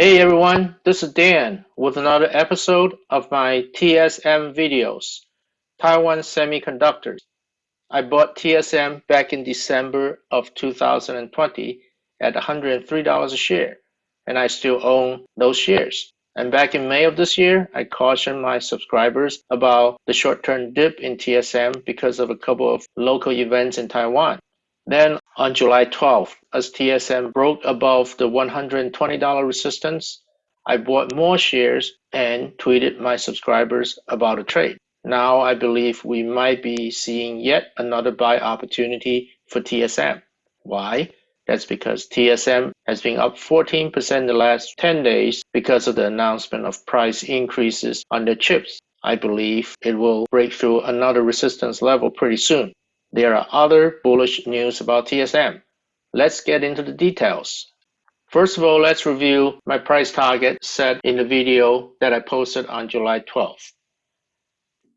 Hey everyone, this is Dan with another episode of my TSM videos, Taiwan Semiconductors. I bought TSM back in December of 2020 at $103 a share, and I still own those shares. And back in May of this year, I cautioned my subscribers about the short-term dip in TSM because of a couple of local events in Taiwan. Then on July 12th, as TSM broke above the $120 resistance, I bought more shares and tweeted my subscribers about a trade. Now I believe we might be seeing yet another buy opportunity for TSM. Why? That's because TSM has been up 14% in the last 10 days because of the announcement of price increases on the chips. I believe it will break through another resistance level pretty soon. There are other bullish news about TSM. Let's get into the details. First of all, let's review my price target set in the video that I posted on July 12th.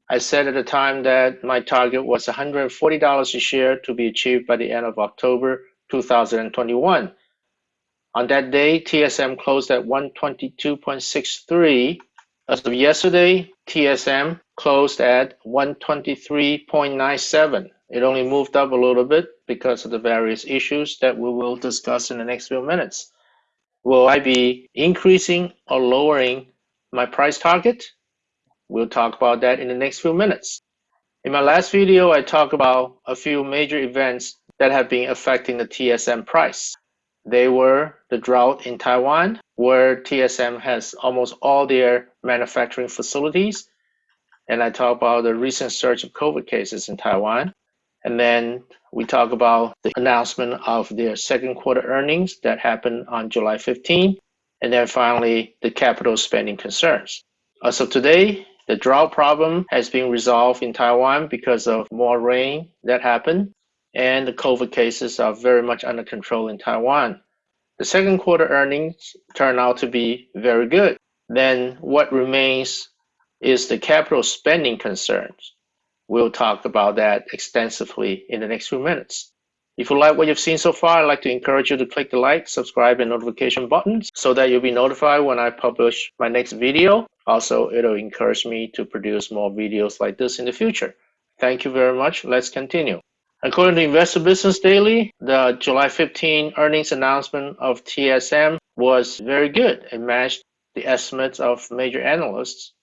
I said at the time that my target was $140 a share to be achieved by the end of October 2021. On that day, TSM closed at 122.63. As of yesterday, TSM closed at 123.97. It only moved up a little bit because of the various issues that we will discuss in the next few minutes. Will I be increasing or lowering my price target? We'll talk about that in the next few minutes. In my last video, I talked about a few major events that have been affecting the TSM price. They were the drought in Taiwan, where TSM has almost all their manufacturing facilities. And I talked about the recent surge of COVID cases in Taiwan. And then we talk about the announcement of their second quarter earnings that happened on July 15. And then finally, the capital spending concerns. As of today, the drought problem has been resolved in Taiwan because of more rain that happened. And the COVID cases are very much under control in Taiwan. The second quarter earnings turn out to be very good. Then what remains is the capital spending concerns. We'll talk about that extensively in the next few minutes. If you like what you've seen so far, I'd like to encourage you to click the like, subscribe, and notification buttons so that you'll be notified when I publish my next video. Also, it'll encourage me to produce more videos like this in the future. Thank you very much. Let's continue. According to Investor Business Daily, the July 15 earnings announcement of TSM was very good It matched the estimates of major analysts.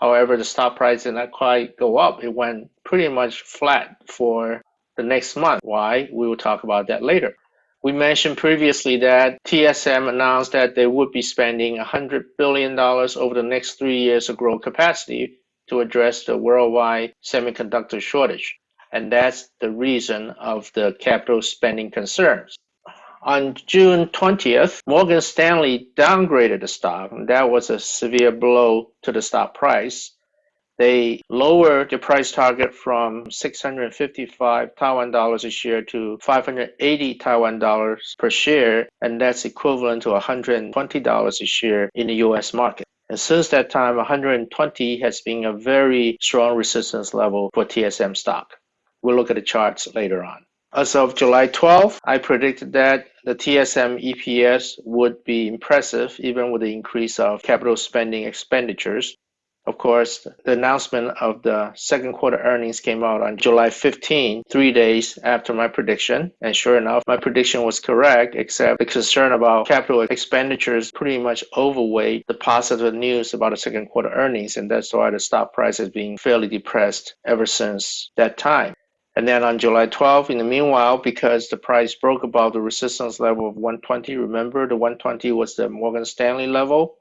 However, the stock price did not quite go up. It went pretty much flat for the next month. Why? We will talk about that later. We mentioned previously that TSM announced that they would be spending $100 billion over the next three years to grow capacity to address the worldwide semiconductor shortage. And that's the reason of the capital spending concerns. On June 20th, Morgan Stanley downgraded the stock. And that was a severe blow to the stock price. They lowered the price target from 655 Taiwan dollars a share to 580 Taiwan dollars per share, and that's equivalent to 120 dollars a share in the US market. And since that time, 120 has been a very strong resistance level for TSM stock. We'll look at the charts later on. As of July 12th, I predicted that the TSM EPS would be impressive even with the increase of capital spending expenditures. Of course, the announcement of the second quarter earnings came out on July 15, three days after my prediction. And sure enough, my prediction was correct, except the concern about capital expenditures pretty much overweighed the positive news about the second quarter earnings. And that's why the stock price has been fairly depressed ever since that time. And then on July 12, in the meanwhile, because the price broke above the resistance level of 120, remember the 120 was the Morgan Stanley level,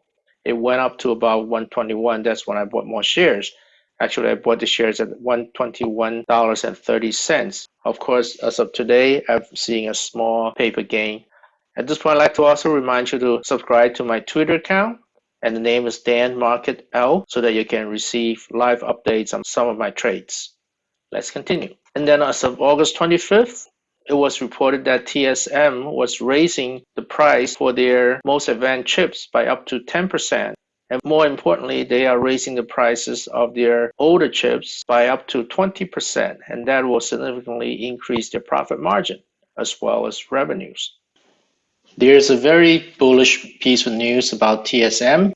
it went up to about 121. That's when I bought more shares. Actually, I bought the shares at $121.30. Of course, as of today, I'm seeing a small paper gain. At this point, I'd like to also remind you to subscribe to my Twitter account. And the name is Dan Market L so that you can receive live updates on some of my trades. Let's continue. And then as of August 25th, it was reported that TSM was raising the price for their most advanced chips by up to 10%. And more importantly, they are raising the prices of their older chips by up to 20%, and that will significantly increase their profit margin as well as revenues. There's a very bullish piece of news about TSM.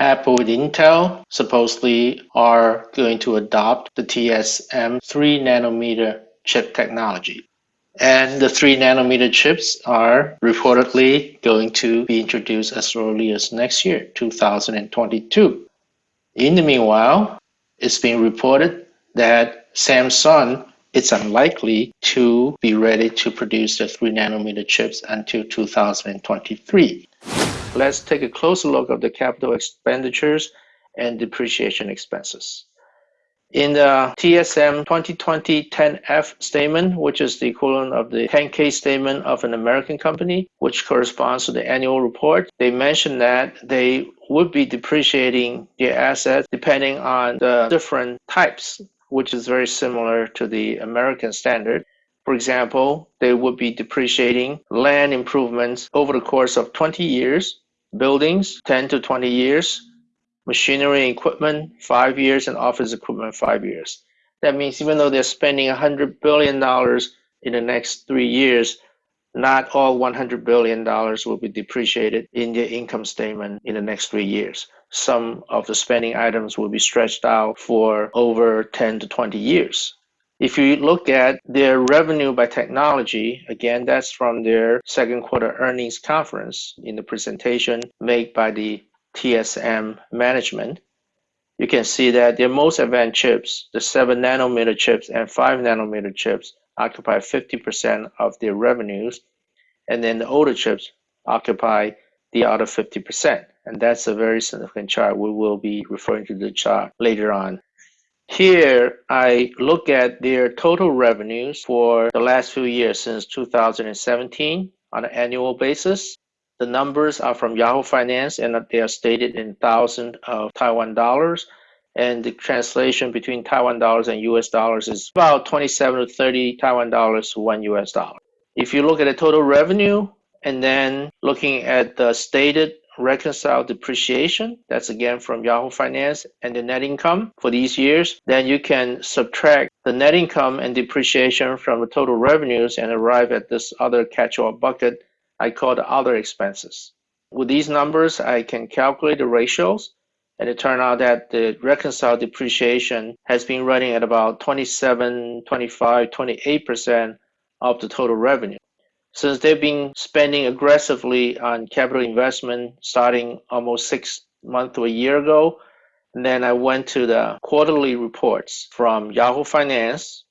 Apple and Intel supposedly are going to adopt the TSM 3 nanometer chip technology. And the 3 nanometer chips are reportedly going to be introduced as early as next year, 2022. In the meanwhile, it's been reported that Samsung is unlikely to be ready to produce the 3 nanometer chips until 2023. Let's take a closer look at the capital expenditures and depreciation expenses. In the TSM 2020 10F statement, which is the equivalent of the 10K statement of an American company, which corresponds to the annual report, they mentioned that they would be depreciating their assets depending on the different types, which is very similar to the American standard. For example, they would be depreciating land improvements over the course of 20 years, buildings 10 to 20 years, machinery and equipment five years, and office equipment five years. That means even though they're spending $100 billion in the next three years, not all $100 billion will be depreciated in the income statement in the next three years. Some of the spending items will be stretched out for over 10 to 20 years. If you look at their revenue by technology, again, that's from their second quarter earnings conference in the presentation made by the TSM management. You can see that their most advanced chips, the 7 nanometer chips and 5 nanometer chips, occupy 50% of their revenues, and then the older chips occupy the other 50%. And that's a very significant chart. We will be referring to the chart later on. Here, I look at their total revenues for the last few years since 2017 on an annual basis. The numbers are from Yahoo Finance and they are stated in thousands of Taiwan dollars. And the translation between Taiwan dollars and US dollars is about 27 to 30 Taiwan dollars to one US dollar. If you look at the total revenue and then looking at the stated reconcile depreciation, that's again from Yahoo Finance, and the net income for these years, then you can subtract the net income and depreciation from the total revenues and arrive at this other catch-all bucket I call the other expenses. With these numbers, I can calculate the ratios, and it turned out that the reconciled depreciation has been running at about 27, 25, 28% of the total revenue. Since they've been spending aggressively on capital investment starting almost six months to a year ago, and then I went to the quarterly reports from Yahoo Finance,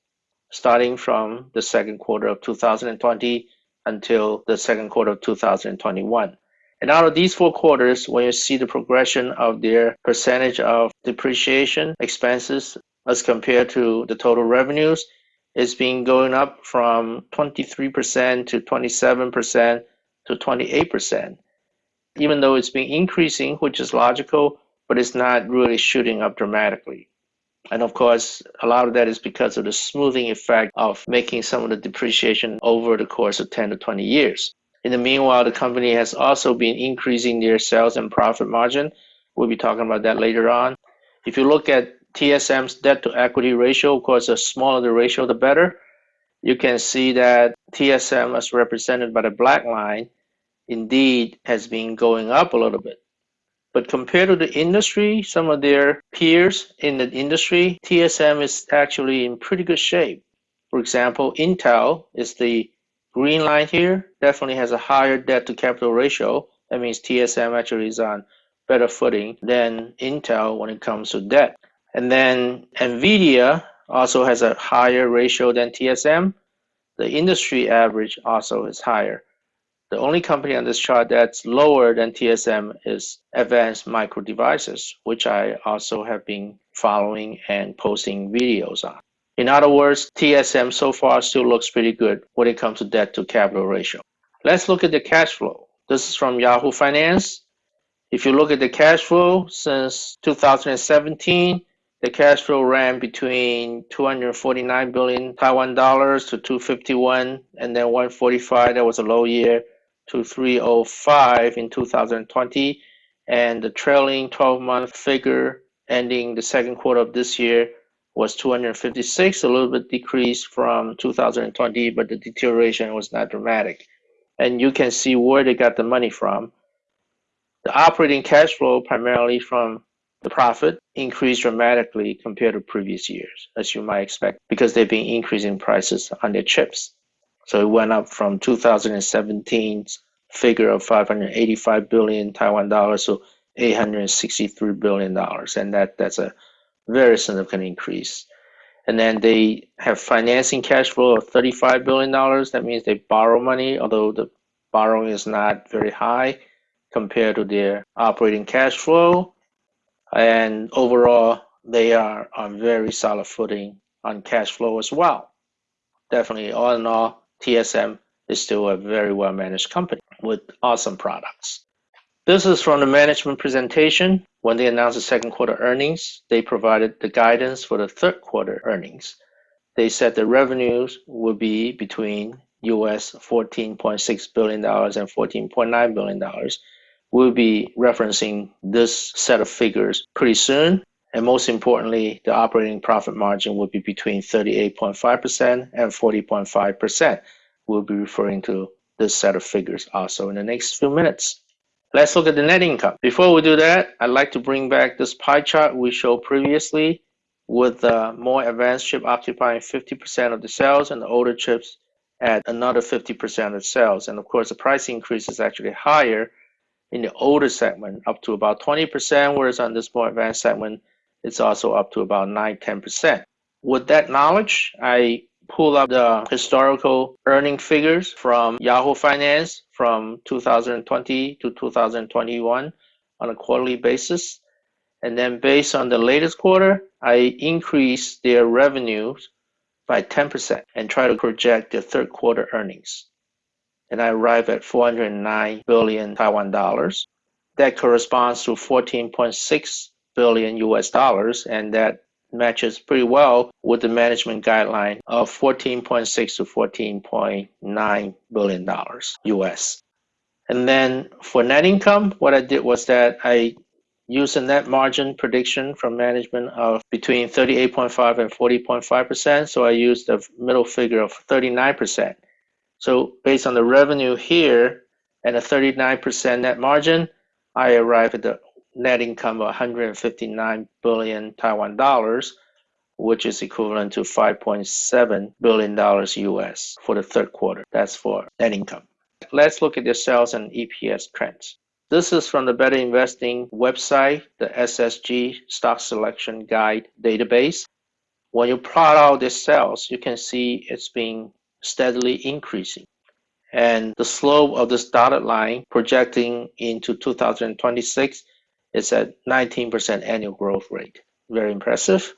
starting from the second quarter of 2020 until the second quarter of 2021. And out of these four quarters, when you see the progression of their percentage of depreciation expenses as compared to the total revenues, it's been going up from 23% to 27% to 28%. Even though it's been increasing, which is logical, but it's not really shooting up dramatically. And of course, a lot of that is because of the smoothing effect of making some of the depreciation over the course of 10 to 20 years. In the meanwhile, the company has also been increasing their sales and profit margin. We'll be talking about that later on. If you look at TSM's debt to equity ratio, of course, the smaller the ratio, the better. You can see that TSM, as represented by the black line, indeed has been going up a little bit. But compared to the industry, some of their peers in the industry, TSM is actually in pretty good shape. For example, Intel is the green line here, definitely has a higher debt to capital ratio. That means TSM actually is on better footing than Intel when it comes to debt. And then NVIDIA also has a higher ratio than TSM. The industry average also is higher. The only company on this chart that's lower than TSM is Advanced Micro Devices, which I also have been following and posting videos on. In other words, TSM so far still looks pretty good when it comes to debt to capital ratio. Let's look at the cash flow. This is from Yahoo Finance. If you look at the cash flow since 2017, the cash flow ran between 249 billion Taiwan dollars to 251 and then 145 that was a low year to 305 in 2020 and the trailing 12 month figure ending the second quarter of this year was 256 a little bit decreased from 2020 but the deterioration was not dramatic and you can see where they got the money from. The operating cash flow, primarily from the profit, increased dramatically compared to previous years, as you might expect, because they've been increasing prices on their chips. So it went up from 2017's figure of 585 billion Taiwan dollars to 863 billion dollars, and that that's a very significant increase. And then they have financing cash flow of 35 billion dollars. That means they borrow money, although the borrowing is not very high compared to their operating cash flow. And overall, they are on very solid footing on cash flow as well. Definitely, all in all, TSM is still a very well managed company with awesome products. This is from the management presentation. When they announced the second quarter earnings, they provided the guidance for the third quarter earnings. They said the revenues will be between US $14.6 billion and $14.9 billion. We'll be referencing this set of figures pretty soon. And most importantly, the operating profit margin will be between 38.5% and 40.5%. We'll be referring to this set of figures also in the next few minutes. Let's look at the net income. Before we do that, I'd like to bring back this pie chart we showed previously with the more advanced chip occupying 50% of the sales and the older chips at another 50% of sales. And of course, the price increase is actually higher in the older segment, up to about 20%, whereas on this more advanced segment, it's also up to about 9 10%. With that knowledge, I pull up the historical earning figures from Yahoo Finance from 2020 to 2021 on a quarterly basis. And then based on the latest quarter, I increase their revenues by 10% and try to project the third quarter earnings. And I arrive at 409 billion Taiwan dollars. That corresponds to 14.6 billion US dollars, and that matches pretty well with the management guideline of 14.6 to 14.9 billion dollars US. And then for net income, what I did was that I used a net margin prediction from management of between 38.5 and 40.5 percent. So I used the middle figure of 39 percent. So based on the revenue here and a 39 percent net margin, I arrive at the net income of 159 billion Taiwan dollars, which is equivalent to 5.7 billion dollars US for the third quarter. That's for net income. Let's look at the sales and EPS trends. This is from the Better Investing website, the SSG Stock Selection Guide database. When you plot out the sales, you can see it's been steadily increasing. And the slope of this dotted line projecting into 2026 is at 19% annual growth rate. Very impressive.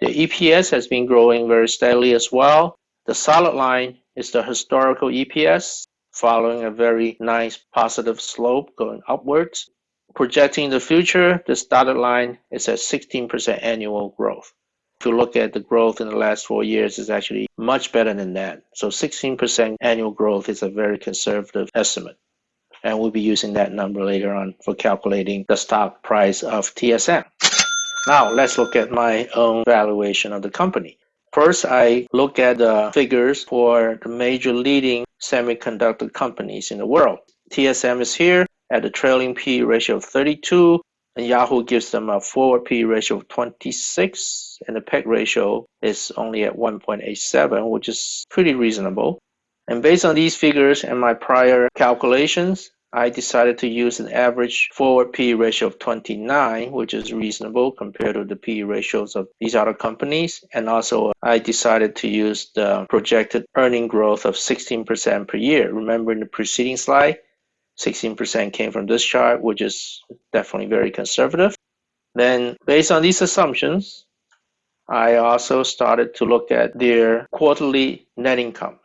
The EPS has been growing very steadily as well. The solid line is the historical EPS following a very nice positive slope going upwards. Projecting the future, this dotted line is at 16% annual growth. If you look at the growth in the last four years, it's actually much better than that. So 16% annual growth is a very conservative estimate and we'll be using that number later on for calculating the stock price of TSM. Now let's look at my own valuation of the company. First, I look at the figures for the major leading semiconductor companies in the world. TSM is here at a trailing P ratio of 32, and Yahoo gives them a forward P ratio of 26, and the PEG ratio is only at 1.87, which is pretty reasonable. And based on these figures and my prior calculations, I decided to use an average forward P ratio of 29, which is reasonable compared to the P ratios of these other companies. And also, I decided to use the projected earning growth of 16% per year. Remember in the preceding slide, 16% came from this chart, which is definitely very conservative. Then, based on these assumptions, I also started to look at their quarterly net incomes.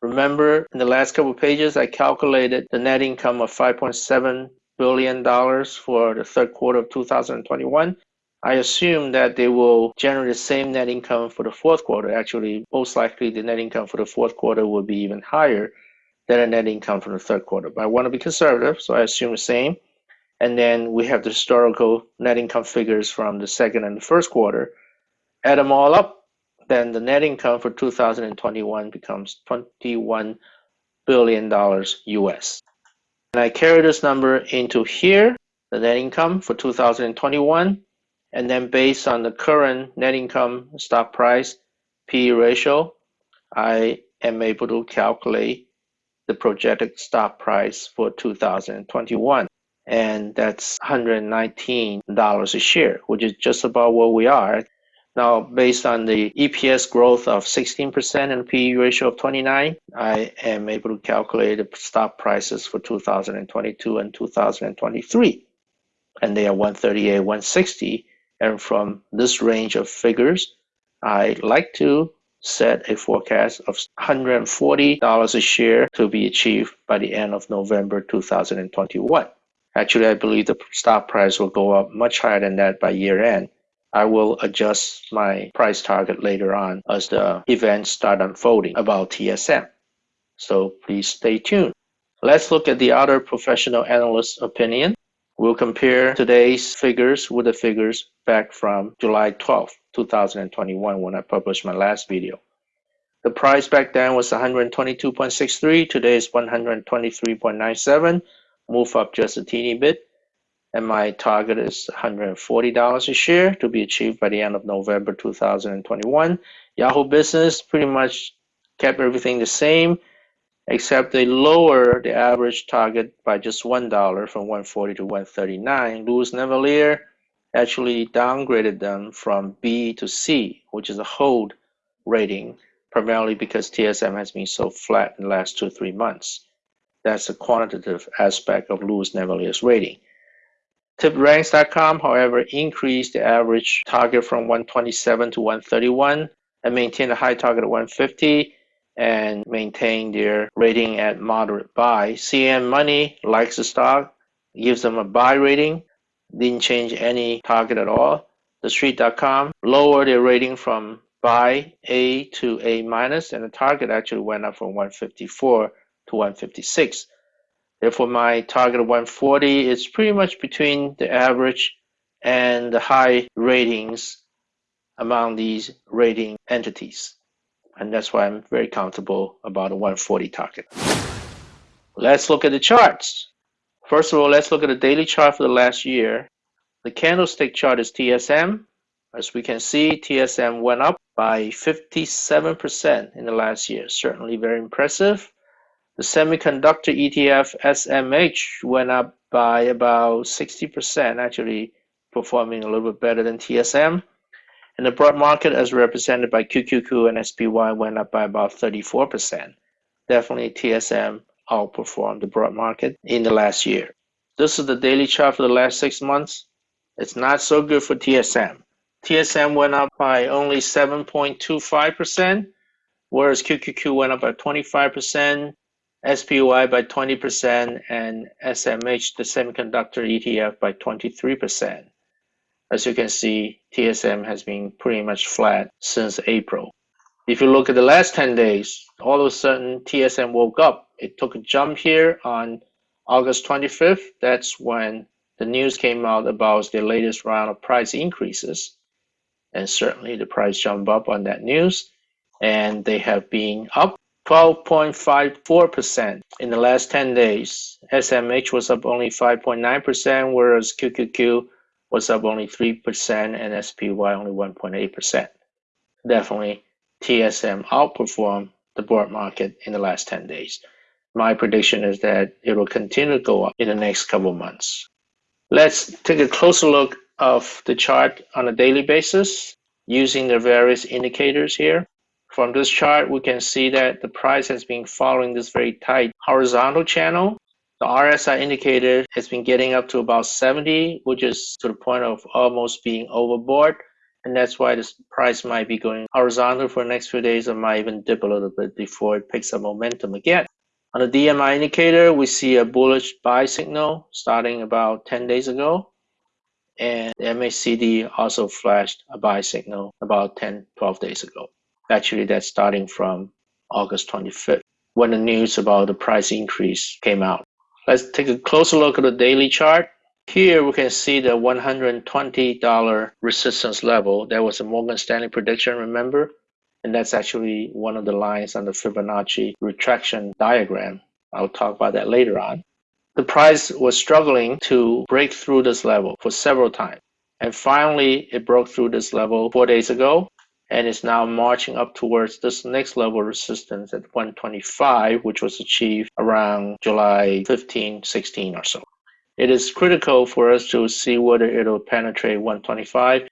Remember in the last couple of pages, I calculated the net income of $5.7 billion for the third quarter of 2021. I assume that they will generate the same net income for the fourth quarter. Actually, most likely the net income for the fourth quarter will be even higher than the net income from the third quarter. But I want to be conservative, so I assume the same. And then we have the historical net income figures from the second and the first quarter. Add them all up, then the net income for 2021 becomes $21 billion US. And I carry this number into here, the net income for 2021, and then based on the current net income stock price P ratio, I am able to calculate the projected stock price for 2021 and that's $119 a share, which is just about where we are. Now, based on the EPS growth of 16% and PE ratio of 29, I am able to calculate the stock prices for 2022 and 2023. And they are 138, 160. And from this range of figures, I like to set a forecast of $140 a share to be achieved by the end of November 2021. Actually, I believe the stock price will go up much higher than that by year end. I will adjust my price target later on as the events start unfolding about TSM. So please stay tuned. Let's look at the other professional analyst opinion. We'll compare today's figures with the figures back from July 12, 2021 when I published my last video. The price back then was 122.63, today is 123.97 move up just a teeny bit. And my target is $140 a share to be achieved by the end of November 2021. Yahoo Business pretty much kept everything the same, except they lower the average target by just $1 from 140 to 139. Louis Navellier actually downgraded them from B to C, which is a hold rating, primarily because TSM has been so flat in the last two, three months. That's the quantitative aspect of Louis Navellier's rating. TipRanks.com, however, increased the average target from 127 to 131 and maintained a high target of 150 and maintain their rating at moderate buy. CNN Money likes the stock, gives them a buy rating, didn't change any target at all. TheStreet.com lowered their rating from buy A to A minus, and the target actually went up from 154 to 156. Therefore, my target of 140 is pretty much between the average and the high ratings among these rating entities. And that's why I'm very comfortable about a 140 target. Let's look at the charts. First of all, let's look at the daily chart for the last year. The candlestick chart is TSM. As we can see, TSM went up by 57% in the last year. Certainly very impressive. The semiconductor ETF SMH went up by about 60%, actually performing a little bit better than TSM. And the broad market, as represented by QQQ and SPY, went up by about 34%. Definitely TSM outperformed the broad market in the last year. This is the daily chart for the last six months. It's not so good for TSM. TSM went up by only 7.25%, whereas QQQ went up by 25%, SPY by 20% and SMH, the semiconductor ETF, by 23%. As you can see, TSM has been pretty much flat since April. If you look at the last 10 days, all of a sudden TSM woke up. It took a jump here on August 25th. That's when the news came out about the latest round of price increases. And certainly the price jumped up on that news. And they have been up 12.54% in the last 10 days. SMH was up only 5.9%, whereas QQQ was up only 3% and SPY only 1.8%. Definitely, TSM outperformed the broad market in the last 10 days. My prediction is that it will continue to go up in the next couple months. Let's take a closer look of the chart on a daily basis using the various indicators here. From this chart, we can see that the price has been following this very tight horizontal channel. The RSI indicator has been getting up to about 70, which is to the point of almost being overbought. And that's why this price might be going horizontal for the next few days or might even dip a little bit before it picks up momentum again. On the DMI indicator, we see a bullish buy signal starting about 10 days ago. And the MACD also flashed a buy signal about 10, 12 days ago. Actually, that's starting from August 25th when the news about the price increase came out. Let's take a closer look at the daily chart. Here we can see the $120 resistance level. That was a Morgan Stanley prediction, remember? And that's actually one of the lines on the Fibonacci retraction diagram. I'll talk about that later on. The price was struggling to break through this level for several times. And finally, it broke through this level four days ago and is now marching up towards this next level of resistance at 125, which was achieved around July 15, 16 or so. It is critical for us to see whether it'll penetrate 125.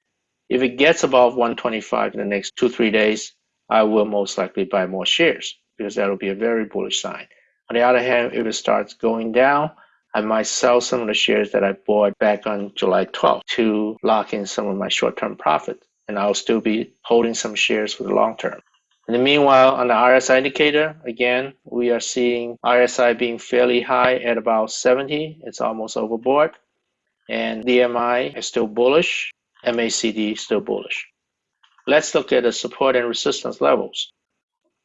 If it gets above 125 in the next two, three days, I will most likely buy more shares because that'll be a very bullish sign. On the other hand, if it starts going down, I might sell some of the shares that I bought back on July 12th to lock in some of my short-term profit. And I'll still be holding some shares for the long term. In the meanwhile, on the RSI indicator, again, we are seeing RSI being fairly high at about 70. It's almost overbought. And DMI is still bullish. MACD still bullish. Let's look at the support and resistance levels.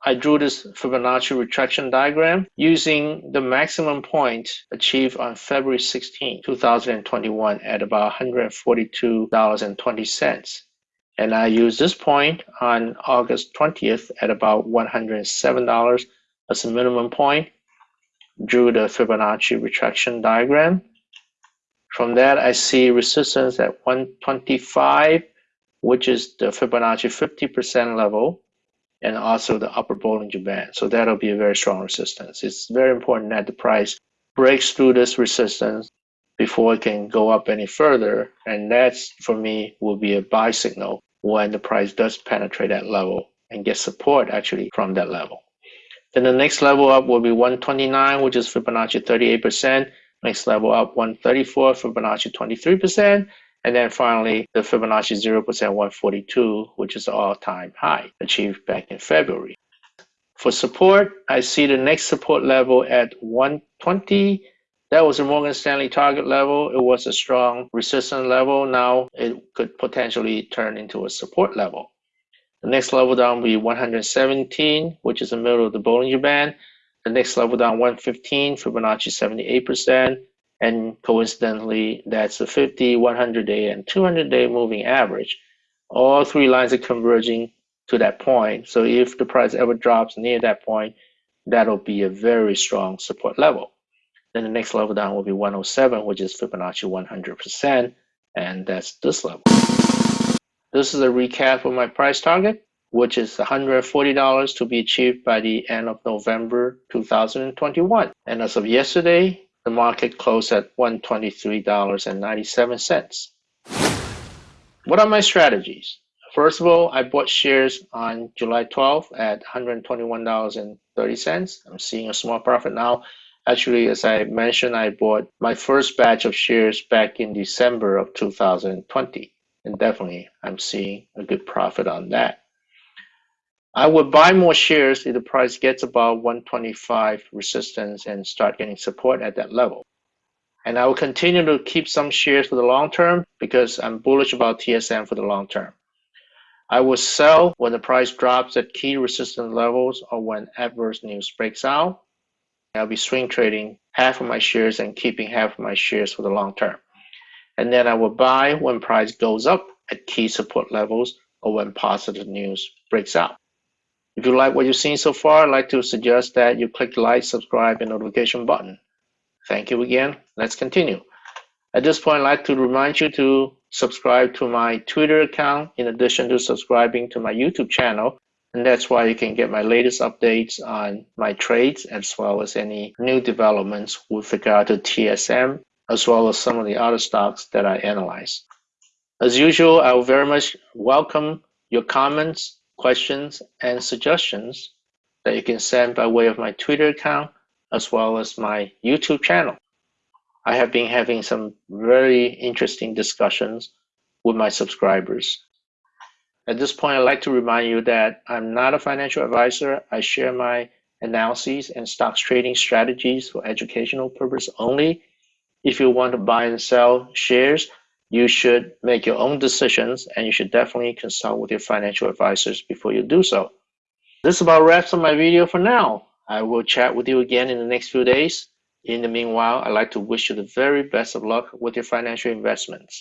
I drew this Fibonacci retraction diagram using the maximum point achieved on February 16, 2021 at about $142.20. And I used this point on August 20th at about $107 as a minimum point. Drew the Fibonacci retraction diagram. From that, I see resistance at 125, which is the Fibonacci 50% level and also the upper Bollinger Band. So that'll be a very strong resistance. It's very important that the price breaks through this resistance before it can go up any further. And that's, for me, will be a buy signal when the price does penetrate that level and get support actually from that level. Then the next level up will be 129, which is Fibonacci 38%. Next level up 134, Fibonacci 23%. And then finally, the Fibonacci 0% 142, which is all-time high achieved back in February. For support, I see the next support level at 120. That was a Morgan Stanley target level. It was a strong resistance level. Now it could potentially turn into a support level. The next level down will be 117, which is the middle of the Bollinger Band. The next level down 115, Fibonacci 78%. And coincidentally, that's the 50, 100 day, and 200 day moving average. All three lines are converging to that point. So if the price ever drops near that point, that'll be a very strong support level. Then the next level down will be 107, which is Fibonacci 100%, and that's this level. This is a recap of my price target, which is $140 to be achieved by the end of November 2021. And as of yesterday, the market closed at $123.97. What are my strategies? First of all, I bought shares on July 12th at $121.30. I'm seeing a small profit now. Actually, as I mentioned, I bought my first batch of shares back in December of 2020. And definitely, I'm seeing a good profit on that. I would buy more shares if the price gets above 125 resistance and start getting support at that level. And I will continue to keep some shares for the long term because I'm bullish about TSM for the long term. I will sell when the price drops at key resistance levels or when adverse news breaks out. I'll be swing trading half of my shares and keeping half of my shares for the long term. And then I will buy when price goes up at key support levels or when positive news breaks out. If you like what you've seen so far, I'd like to suggest that you click the like, subscribe, and notification button. Thank you again. Let's continue. At this point, I'd like to remind you to subscribe to my Twitter account in addition to subscribing to my YouTube channel. And that's why you can get my latest updates on my trades as well as any new developments with regard to TSM, as well as some of the other stocks that I analyze. As usual, I will very much welcome your comments questions, and suggestions that you can send by way of my Twitter account as well as my YouTube channel. I have been having some very interesting discussions with my subscribers. At this point, I'd like to remind you that I'm not a financial advisor. I share my analyses and stocks trading strategies for educational purpose only. If you want to buy and sell shares, you should make your own decisions and you should definitely consult with your financial advisors before you do so. This about wraps up my video for now. I will chat with you again in the next few days. In the meanwhile, I'd like to wish you the very best of luck with your financial investments.